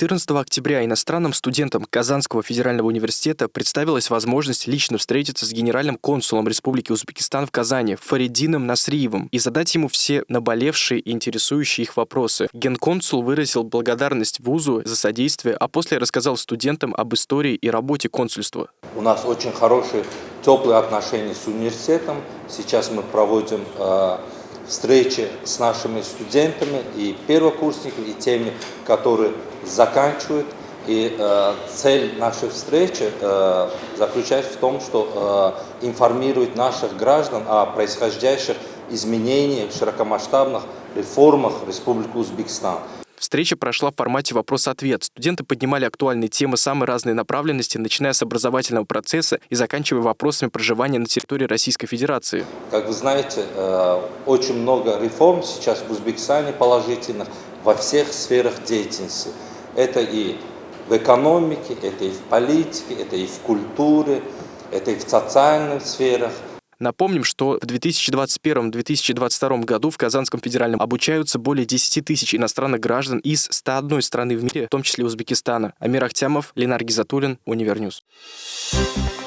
14 октября иностранным студентам Казанского федерального университета представилась возможность лично встретиться с генеральным консулом Республики Узбекистан в Казани Фаридином Насриевым и задать ему все наболевшие и интересующие их вопросы. Генконсул выразил благодарность вузу за содействие, а после рассказал студентам об истории и работе консульства. У нас очень хорошие, теплые отношения с университетом. Сейчас мы проводим э, встречи с нашими студентами и первокурсниками, и теми, которые заканчивают. И э, цель нашей встречи э, заключается в том, что э, информировать наших граждан о происходящих изменениях, широкомасштабных реформах Республики Узбекистан. Встреча прошла в формате вопрос-ответ. Студенты поднимали актуальные темы самой разной направленности, начиная с образовательного процесса и заканчивая вопросами проживания на территории Российской Федерации. Как вы знаете, э, очень много реформ сейчас в Узбекистане положительных во всех сферах деятельности. Это и в экономике, это и в политике, это и в культуре, это и в социальных сферах. Напомним, что в 2021-2022 году в Казанском федеральном обучаются более 10 тысяч иностранных граждан из 101 страны в мире, в том числе Узбекистана. Амир Ахтямов, Ленар Гизатуллин, Универ News. Thank